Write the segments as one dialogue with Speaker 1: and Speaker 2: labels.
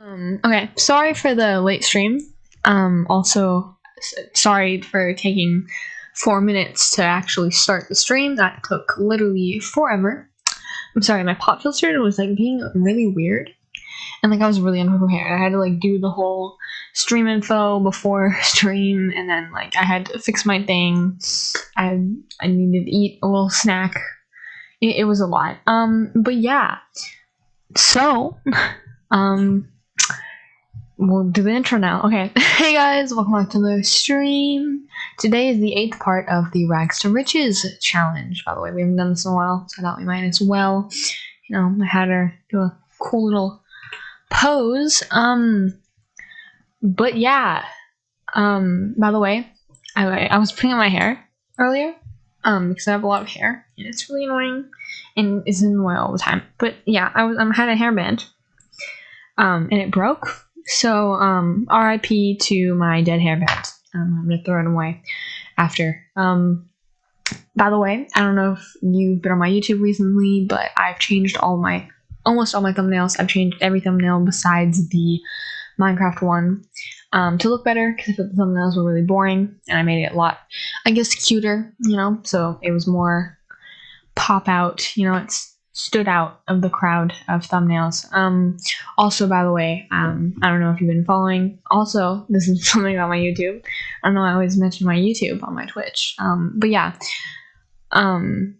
Speaker 1: Um, okay, sorry for the late stream. Um, also, sorry for taking four minutes to actually start the stream. That took literally forever. I'm sorry, my pop filter was like being really weird. And like I was really unprepared. I had to like do the whole stream info before stream and then like I had to fix my thing. I I needed to eat a little snack. It, it was a lot. Um but yeah. So um we'll do the intro now. Okay. Hey guys, welcome back to the stream. Today is the eighth part of the Rags to Riches challenge. By the way, we haven't done this in a while, so I thought we might as well. You know, I had her do a cool little pose. Um but yeah. Um by the way, I I was putting on my hair earlier. Um because I have a lot of hair and it's really annoying and it's in the way all the time. But yeah, I was I had a hairband. Um and it broke. So um RIP to my dead hairband. Um, I'm gonna throw it away after. Um by the way, I don't know if you've been on my YouTube recently, but I've changed all my almost all my thumbnails. I've changed every thumbnail besides the Minecraft one um, to look better because I thought the thumbnails were really boring, and I made it a lot, I guess, cuter. You know, so it was more pop out. You know, it stood out of the crowd of thumbnails. Um, also, by the way, um, I don't know if you've been following. Also, this is something about my YouTube. I don't know. I always mention my YouTube on my Twitch. Um, but yeah. Um,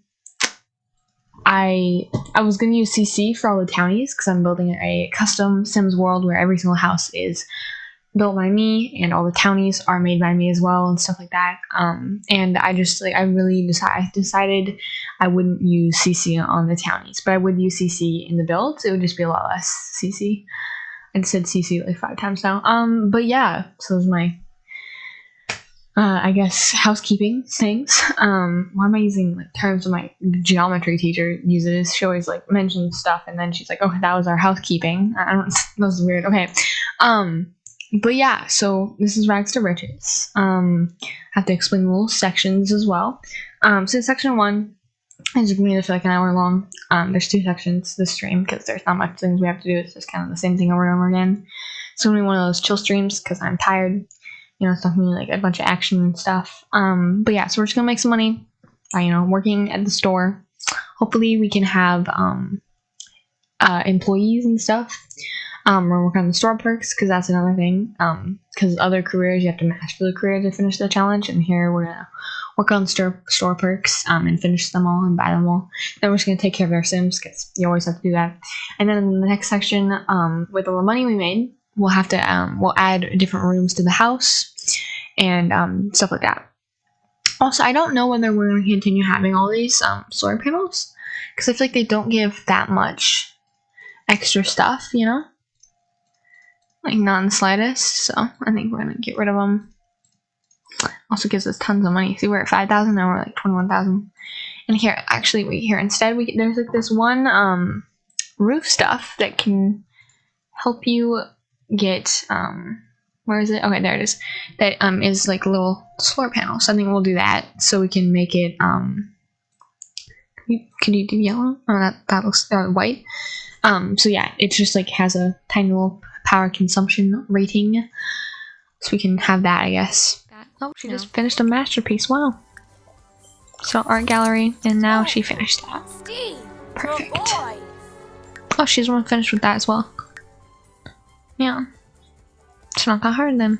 Speaker 1: I I was gonna use CC for all the townies because I'm building a custom Sims world where every single house is built by me and all the townies are made by me as well and stuff like that. Um, and I just like I really decided decided I wouldn't use CC on the townies, but I would use CC in the builds. It would just be a lot less CC. I said CC like five times now. Um, but yeah, so those my uh, I guess housekeeping things. Um, why am I using like terms of my geometry teacher uses? She always like mentions stuff and then she's like, "Oh, that was our housekeeping." I don't. That was weird. Okay. Um, but yeah, so this is rags to riches. Um, I have to explain little sections as well. Um, so section one is going to feel like an hour long. Um, there's two sections this stream because there's not much things we have to do. It's just kind of the same thing over and over again. It's gonna be one of those chill streams because I'm tired you know, it's not gonna be like a bunch of action and stuff. Um, but yeah, so we're just gonna make some money by, you know, working at the store. Hopefully we can have um, uh, employees and stuff. Um, we're working on the store perks because that's another thing. Um, because other careers you have to master the career to finish the challenge, and here we're gonna work on store store perks um, and finish them all and buy them all. Then we're just gonna take care of our sims because you always have to do that. And then in the next section, um, with all the money we made, we'll have to um, we'll add different rooms to the house and um, stuff like that. Also, I don't know whether we're to continue having all these um, solar panels because I feel like they don't give that much extra stuff, you know, like not in the slightest. So I think we're going to get rid of them. Also gives us tons of money. See, we're at five thousand now. We're like twenty-one thousand. And here, actually, we here instead we there's like this one um, roof stuff that can help you get um, where is it? Okay, there it is. That um is like a little solar panel. So I think we'll do that so we can make it um. Can you, can you do yellow? Oh, that that looks uh, white. Um. So yeah, it just like has a tiny little power consumption rating, so we can have that. I guess. Oh, she just finished a masterpiece. Wow. So art gallery, and now she finished that. Perfect. Oh, she's one finished with that as well. Yeah. It's not that hard then.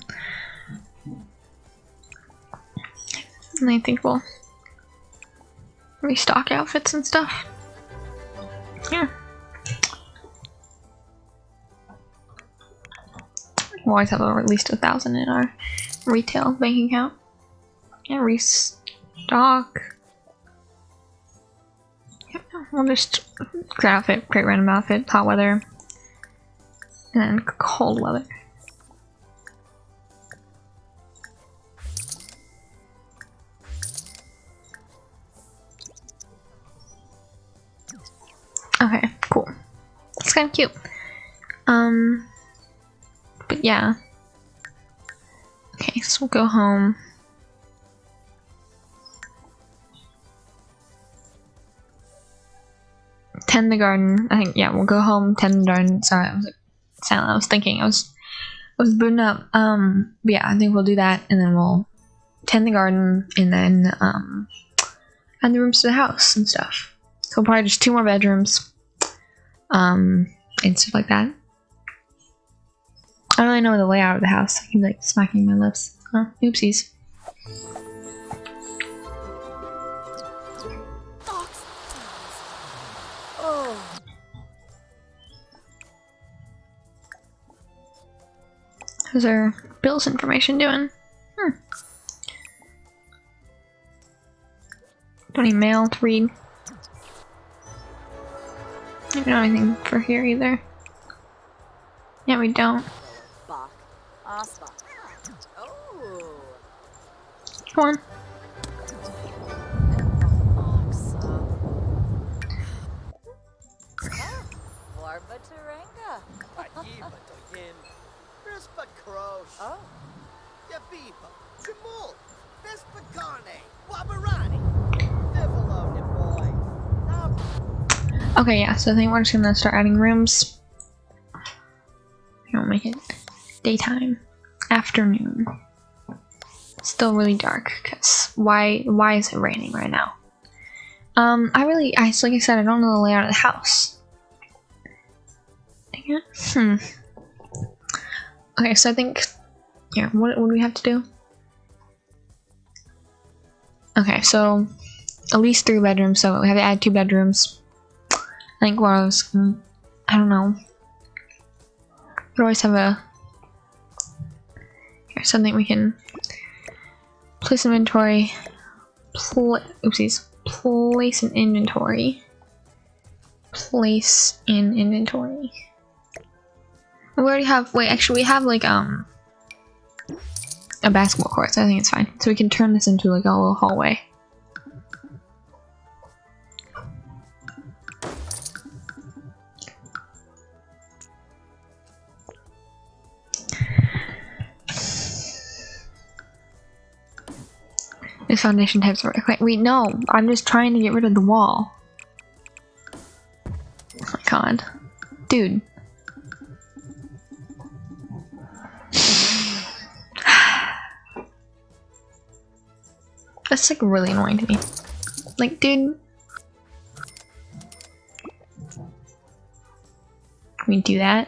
Speaker 1: And I think we'll restock outfits and stuff. Yeah. We'll always have at least a thousand in our retail bank account. Yeah, restock. Yeah, we'll just great outfit, great random outfit, hot weather, and cold weather. Okay, cool. It's kind of cute. Um, but yeah. Okay, so we'll go home. Tend the garden. I think, yeah, we'll go home, tend the garden. Sorry, I was like silent. I was thinking. I was I was booting up. Um, yeah, I think we'll do that, and then we'll tend the garden, and then um, add the rooms to the house and stuff. So probably just two more bedrooms, um, and stuff like that. I don't really know the layout of the house. I keep like smacking my lips. Oh, oopsies. How's our bills information doing? Hmm. Don't need mail to read. I don't know anything for here either. Yeah, we don't. Come on.
Speaker 2: Oh. Yabiba, Jamul, Vespacane, Wabarani.
Speaker 1: Okay, yeah, so I think we're just gonna start adding rooms. I'll make it daytime, afternoon. Still really dark, because why why is it raining right now? Um, I really, I like I said, I don't know the layout of the house. Hmm. Okay, so I think yeah, what, what do we have to do? Okay, so at least three bedrooms, so we have to add two bedrooms. I think what I was, I don't know. We always have a, something we can place inventory, pl oopsies, place an inventory, place in inventory. We already have, wait, actually we have like, um, a basketball court, so I think it's fine. So we can turn this into like a little hallway. This foundation types work. Wait, wait, no. I'm just trying to get rid of the wall. Oh my god. Dude. That's like really annoying to me. Like, dude. Can we do that?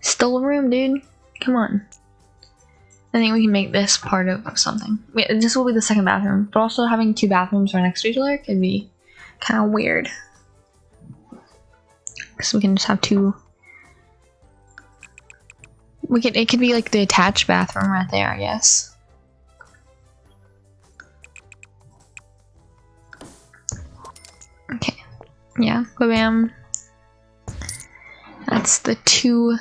Speaker 1: Still a room, dude. Come on. I think we can make this part of something. This will be the second bathroom, but also having two bathrooms right next to each other could be kind of weird. Because we can just have two. We could. It could be like the attached bathroom right there, I guess. Okay. Yeah, bam. That's the two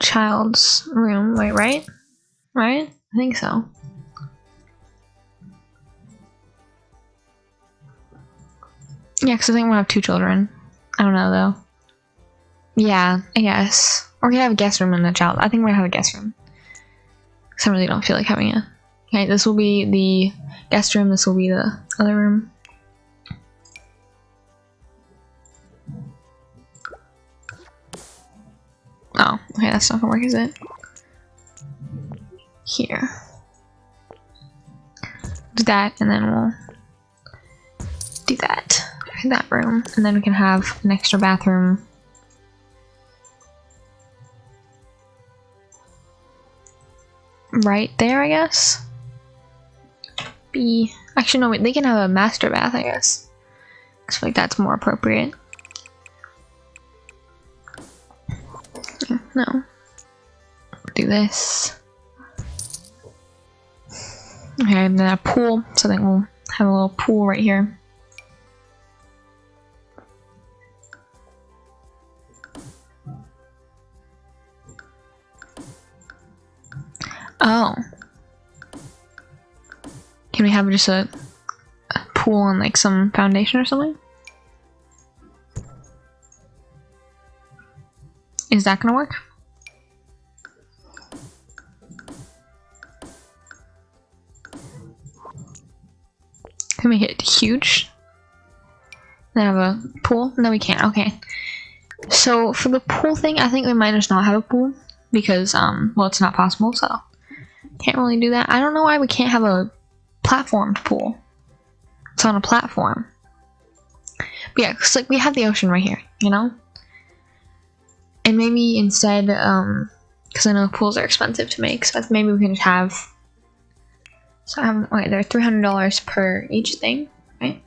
Speaker 1: child's room. Wait, right? Right? I think so. Yeah, because I think we'll have two children. I don't know though. Yeah, I guess. Or we have a guest room and a child. I think we're gonna have a guest room. Because I really don't feel like having a. Okay, this will be the guest room, this will be the other room. Oh, okay, that's not gonna work, is it? Here. Do that, and then we'll do that in that room, and then we can have an extra bathroom. Right there, I guess? Be actually no wait, they can have a master bath, I guess. I feel like that's more appropriate. No. Do this. Okay, and then a pool. So I think we'll have a little pool right here. Oh. Can we have just a, a pool and like some foundation or something? Is that gonna work? Can it huge? Then have a pool? No, we can't. Okay. So for the pool thing, I think we might just not have a pool because um well it's not possible, so can't really do that. I don't know why we can't have a platformed pool. It's on a platform. But yeah, cause like we have the ocean right here, you know? And maybe instead, um, because I know pools are expensive to make, so maybe we can just have. So have okay, they're three hundred dollars per each thing, right?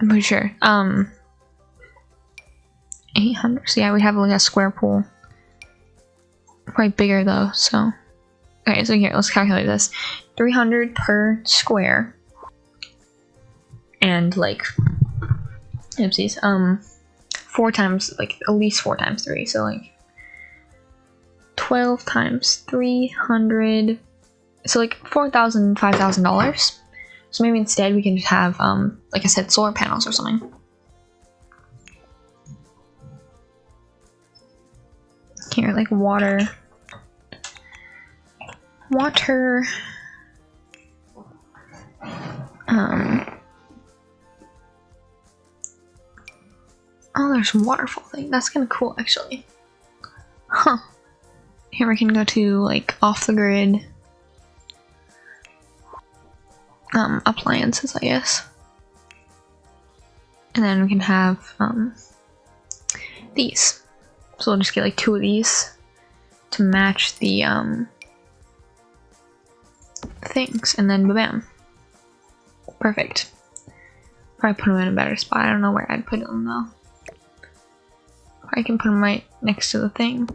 Speaker 1: I'm pretty sure. Um, eight hundred. So yeah, we have like a square pool. Quite bigger though, so. Okay, so here, let's calculate this. 300 per square. And like, oopsies, um, four times, like at least four times three, so like 12 times 300, so like $4,000, $5,000. So maybe instead we can just have, um, like I said, solar panels or something. Here, like water water. Um. Oh, there's waterfall thing. That's kind of cool, actually. Huh. Here we can go to, like, off the grid. Um, appliances, I guess. And then we can have, um, these. So we'll just get, like, two of these to match the, um, things, and then bam. Perfect. Probably put them in a better spot. I don't know where I'd put them though. I can put them right next to the thing.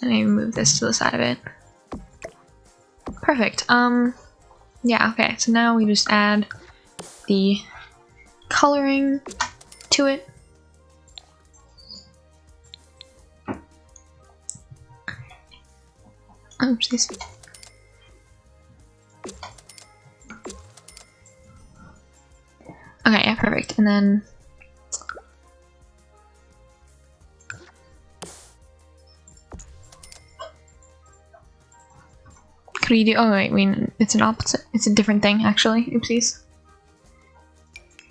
Speaker 1: And maybe move this to the side of it. Perfect. Um, yeah, okay. So now we just add the coloring to it. Oopsies. Okay, yeah, perfect. And then could we do? Oh wait, I mean it's an opposite. It's a different thing actually. Oopsies.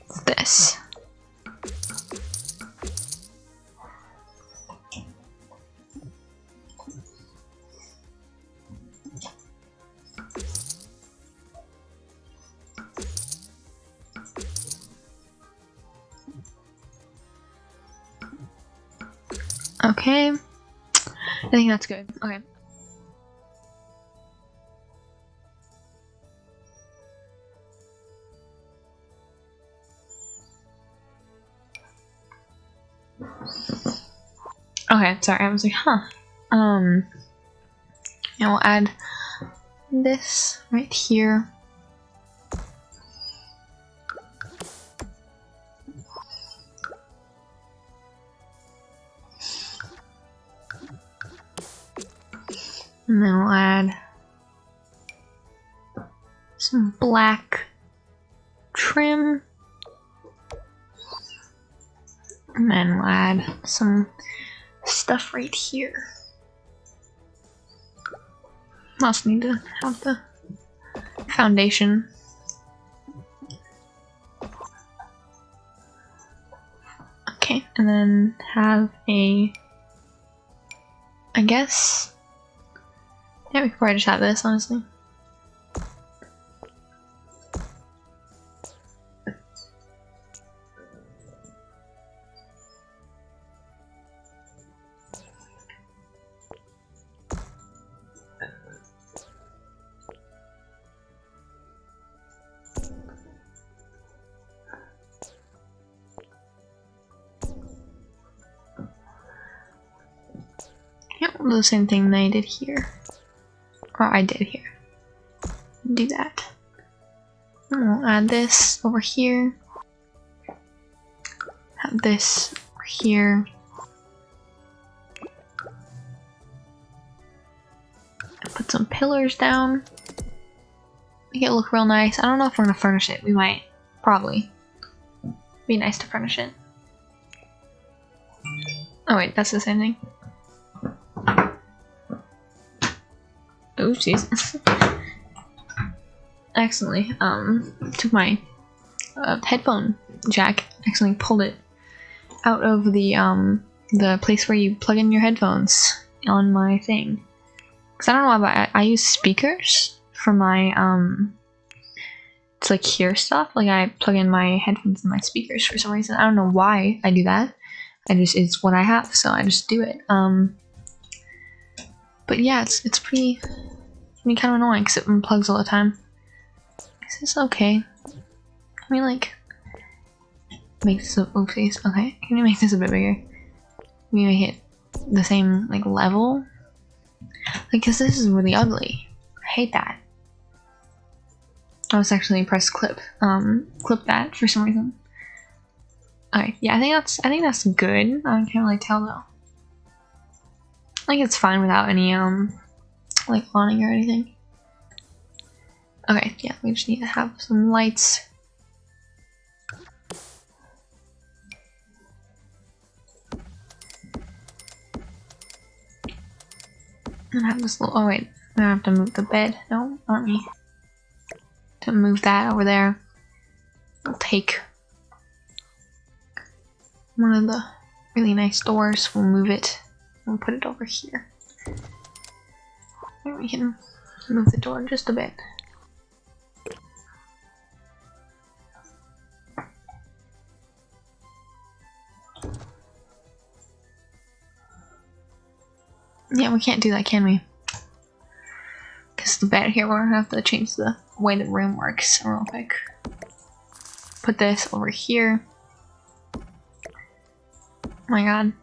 Speaker 1: It's this. Okay. I think that's good. Okay. Okay, sorry, I was like, huh. Um, and we'll add this right here. And then we'll add some black trim. And then we'll add some stuff right here. Also need to have the foundation. Okay, and then have a, I guess, yeah, we could probably just have this, honestly. The same thing that I did here. Or I did here. Do that. And we'll add this over here. Have this over here. Put some pillars down. Make it look real nice. I don't know if we're gonna furnish it. We might. Probably. Be nice to furnish it. Oh wait, that's the same thing. Oh, jeez. accidentally um, took my uh, headphone jack. Accidentally pulled it out of the um the place where you plug in your headphones on my thing. Cause I don't know why, but I, I use speakers for my um to like hear stuff. Like I plug in my headphones in my speakers for some reason. I don't know why I do that. I just it's what I have, so I just do it. Um, but yeah, it's it's pretty, I mean, kind of annoying because it unplugs all the time. Is this okay? Can we like make this a little oopsies? Okay, can we make this a bit bigger? Can we make it the same like level? Like, cause this is really ugly. I hate that. I was actually press clip, um, clip that for some reason. Okay, yeah, I think that's I think that's good. I can't really tell though. I think it's fine without any um like awning or anything. Okay, yeah, we just need to have some lights. And have this little oh wait, don't have to move the bed. No, aren't we? To move that over there. I'll take one of the really nice doors. We'll move it. We'll put it over here. We can move the door just a bit. Yeah, we can't do that, can we? Because the bed here, we're gonna have to change the way the room works real quick. Put this over here. Oh my god.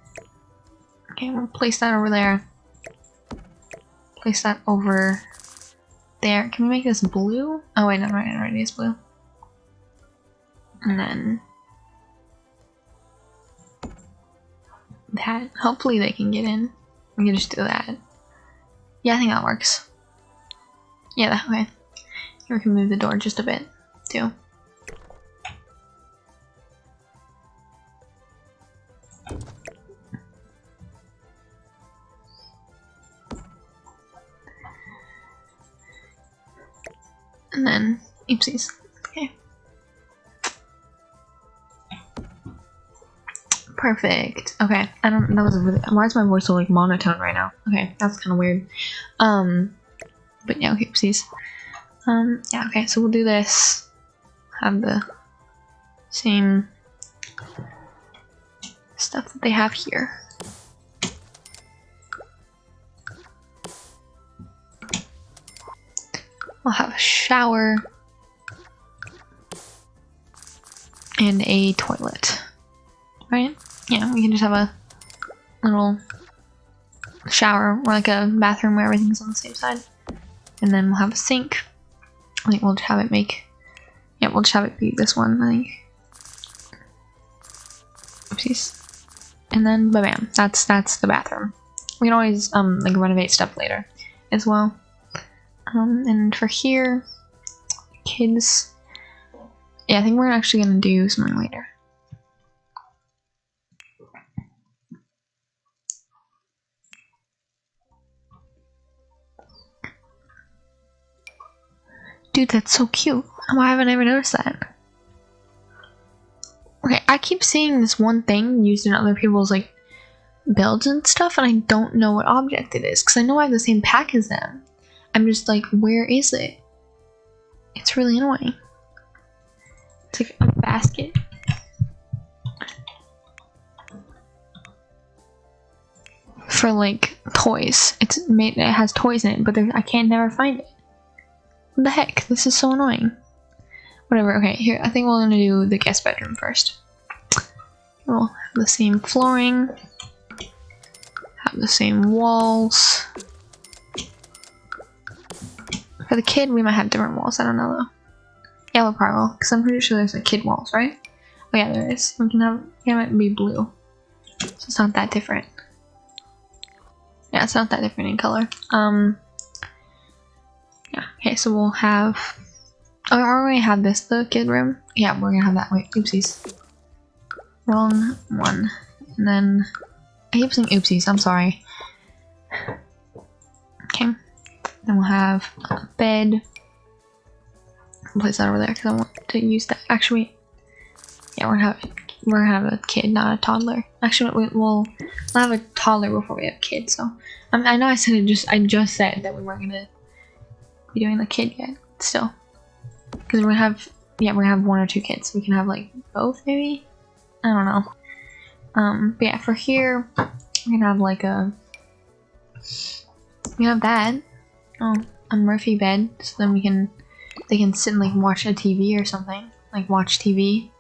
Speaker 1: Okay, we'll place that over there. Place that over there. Can we make this blue? Oh wait, no, right, already is blue. And then that. Hopefully they can get in. We can just do that. Yeah, I think that works. Yeah, that way. We can move the door just a bit, too. Then, oopsies. Okay. Perfect. Okay, I don't. That was really. Why is my voice so like monotone right now? Okay, that's kind of weird. Um, but yeah, okay, oopsies. Um, yeah, okay. So we'll do this. Have the same stuff that they have here. Shower and a toilet, right? Yeah, we can just have a little shower or like a bathroom where everything's on the same side. And then we'll have a sink. I think we'll just have it make, yeah, we'll just have it be this one, I think. Oopsies. And then, ba bam, that's, that's the bathroom. We can always, um, like renovate stuff later as well. Um, and for here, kids, yeah, I think we're actually gonna do something later. Dude, that's so cute. Why haven't I ever noticed that? Okay, I keep seeing this one thing used in other people's like builds and stuff, and I don't know what object it is because I know I have the same pack as them. I'm just like, where is it? It's really annoying. It's like a basket. For like toys. It's made it has toys in it, but I can't never find it. What the heck? This is so annoying. Whatever, okay, here I think we're gonna do the guest bedroom first. We'll have the same flooring, have the same walls. For the kid, we might have different walls. I don't know though. We'll probably will, because I'm pretty sure there's like kid walls, right? Oh yeah, there is. We can have yeah, it might be blue, so it's not that different. Yeah, it's not that different in color. Um. Yeah. Okay, so we'll have. Oh, are we have this the kid room? Yeah, we're gonna have that. Wait, oopsies. Wrong one. And then I keep saying oopsies. I'm sorry. Then we'll have a bed. I'll place that over there because I want to use that. Actually, Yeah, we're gonna have we're gonna have a kid, not a toddler. Actually, we, we'll, we'll have a toddler before we have kids. So um, I know I said it just I just said that we weren't gonna be doing the kid yet. Still, because we're gonna have yeah we're gonna have one or two kids. We can have like both maybe. I don't know. Um, but yeah, for here we can have like a we have that. Oh, a Murphy bed, so then we can they can sit and like watch a TV or something, like watch TV,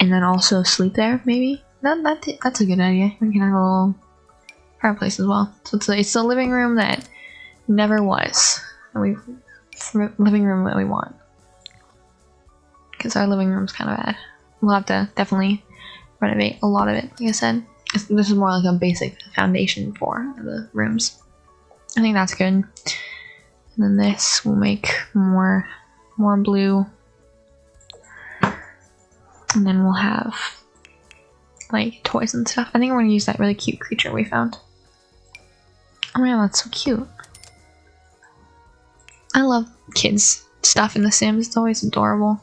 Speaker 1: and then also sleep there. Maybe that that that's a good idea. We can have a little fireplace as well. So it's a, it's a living room that never was. And we living room that we want because our living room's kind of bad. We'll have to definitely renovate a lot of it. Like I said, this is more like a basic foundation for the rooms. I think that's good. And then this will make more more blue. And then we'll have like toys and stuff. I think we're gonna use that really cute creature we found. Oh my god, that's so cute. I love kids stuff in The Sims. It's always adorable.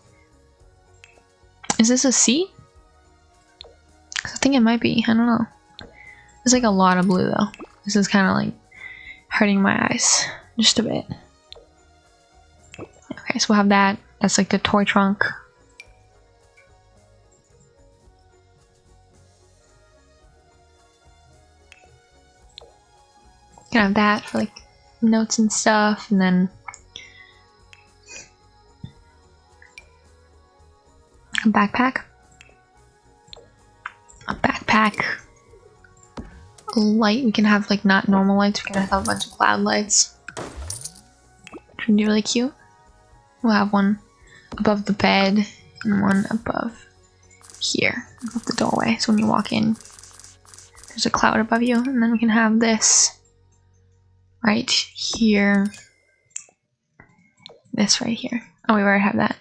Speaker 1: Is this a seat? I think it might be. I don't know. There's like a lot of blue though. This is kind of like hurting my eyes just a bit. Okay, so we'll have that. That's like the toy trunk. Can have that for like notes and stuff, and then a backpack. A backpack. Light. We can have like not normal lights. We can have a bunch of cloud lights. Which would be really cute. We'll have one above the bed and one above here, above the doorway. So when you walk in, there's a cloud above you, and then we can have this right here. This right here. Oh, we already have that.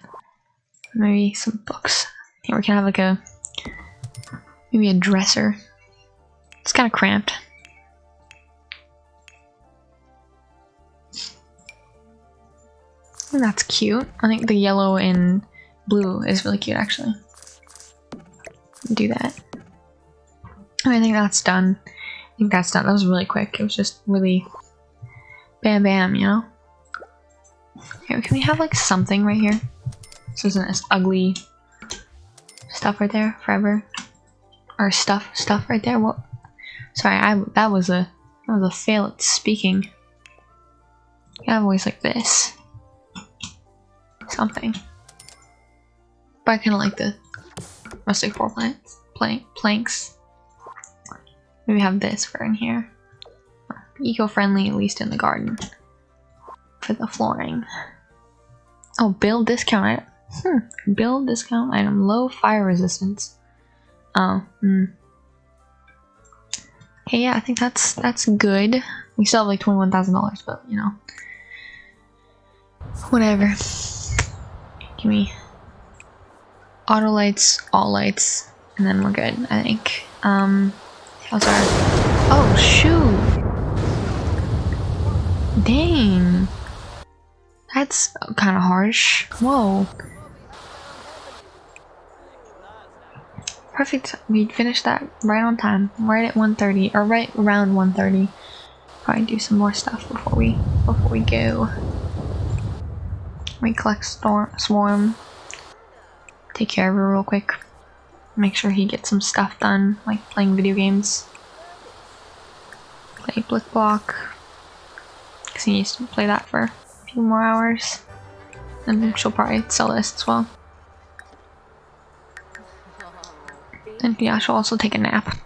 Speaker 1: Maybe some books. Here we can have like a maybe a dresser. It's kind of cramped. And that's cute. I think the yellow and blue is really cute actually. Do that. I think that's done. I think that's done. That was really quick. It was just really bam bam, you know? Here, can we have like something right here? This isn't this ugly stuff right there forever? Or stuff, stuff right there? What? Sorry, I that was a that was a fail at speaking. Have voice like this. Something. But I kind of like the rustic floor plants, plank, planks. Maybe have this for in here. Eco-friendly, at least in the garden. For the flooring. Oh, build discount item. Hmm. Build discount item. Low fire resistance. Oh. Hmm. Okay, yeah, I think that's that's good. We still have like twenty one thousand dollars, but you know, whatever. Give me auto lights, all lights, and then we're good. I think. Um, how's our? Oh shoot! Dang. That's kind of harsh. Whoa. Perfect. We finished that right on time. Right at 1.30. Or right around 1.30. Probably do some more stuff before we before we go. We collect storm, Swarm. Take care of her real quick. Make sure he gets some stuff done, like playing video games. Play Blicblock. Because he needs to play that for a few more hours. And she'll probably sell this as well. And yeah, she'll also take a nap.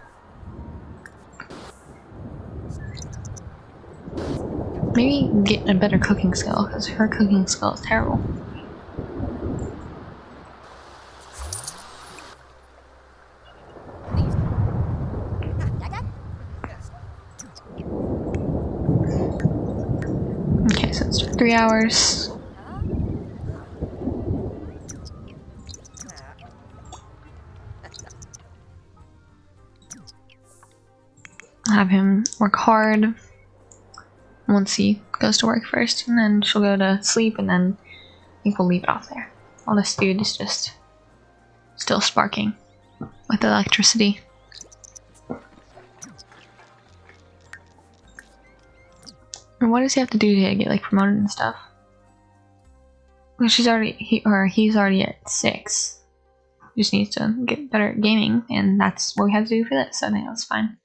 Speaker 1: Maybe get a better cooking skill, because her cooking skill is terrible. Okay, so it's three hours. Have him work hard once he goes to work first, and then she'll go to sleep, and then I think we'll leave it off there. All this dude is just still sparking with electricity. And what does he have to do to get like promoted and stuff? Well, she's already he or he's already at six. Just needs to get better at gaming, and that's what we have to do for this. So I think that's fine.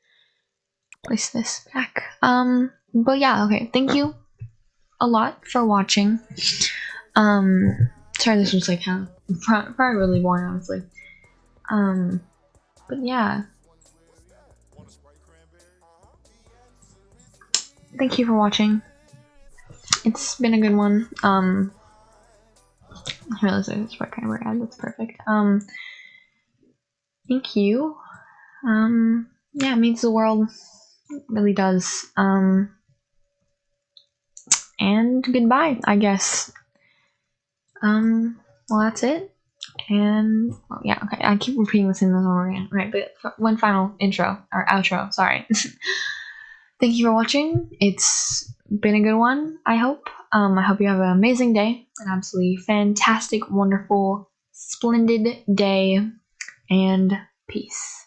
Speaker 1: Place this back. Um, but yeah, okay. Thank you a lot for watching. Um, sorry, this was like kind of probably really boring, honestly. Um, but yeah. Thank you for watching. It's been a good one. Um, I that's what kind of ad. That's perfect. Um, thank you. Um, yeah, it means the world. It really does. Um, and goodbye, I guess. Um, well, that's it. And yeah, okay. I keep repeating this in the over again. Right, but one final intro or outro. Sorry. Thank you for watching. It's been a good one. I hope. Um, I hope you have an amazing day, an absolutely fantastic, wonderful, splendid day, and peace.